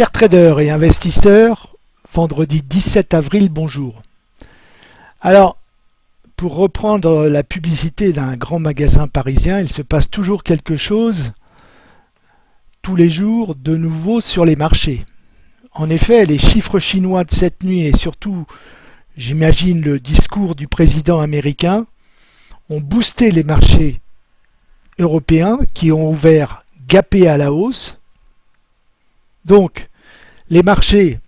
Chers traders et investisseurs, vendredi 17 avril, bonjour. Alors, pour reprendre la publicité d'un grand magasin parisien, il se passe toujours quelque chose tous les jours de nouveau sur les marchés. En effet, les chiffres chinois de cette nuit et surtout, j'imagine, le discours du président américain ont boosté les marchés européens qui ont ouvert gapés à la hausse donc, les marchés,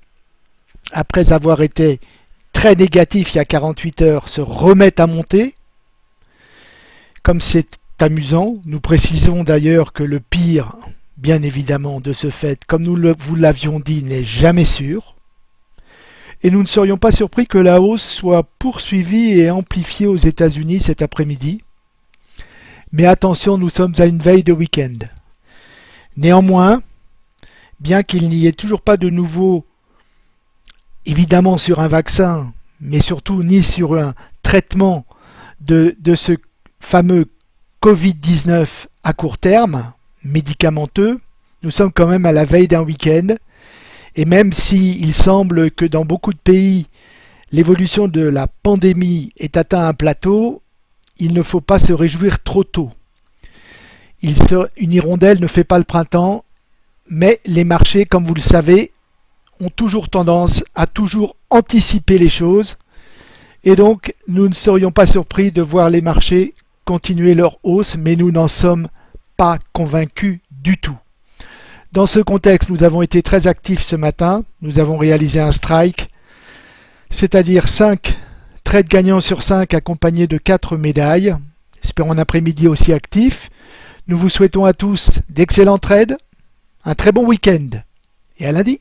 après avoir été très négatifs il y a 48 heures, se remettent à monter. Comme c'est amusant, nous précisons d'ailleurs que le pire, bien évidemment, de ce fait, comme nous vous l'avions dit, n'est jamais sûr. Et nous ne serions pas surpris que la hausse soit poursuivie et amplifiée aux États-Unis cet après-midi. Mais attention, nous sommes à une veille de week-end. Néanmoins, bien qu'il n'y ait toujours pas de nouveau, évidemment sur un vaccin, mais surtout ni sur un traitement de, ce fameux Covid-19 à court terme, médicamenteux, nous sommes quand même à la veille d'un week-end, et même s'il semble que dans beaucoup de pays, l'évolution de la pandémie est atteint un plateau, il ne faut pas se réjouir trop tôt. une hirondelle ne fait pas le printemps mais les marchés, comme vous le savez, ont toujours tendance à toujours anticiper les choses. Et donc, nous ne serions pas surpris de voir les marchés continuer leur hausse, mais nous n'en sommes pas convaincus du tout. Dans ce contexte, nous avons été très actifs ce matin. Nous avons réalisé un strike, c'est-à-dire 5 trades gagnants sur 5 accompagnés de 4 médailles. Espérons un après-midi aussi actif. Nous vous souhaitons à tous d'excellents trades un très bon week-end. Et à lundi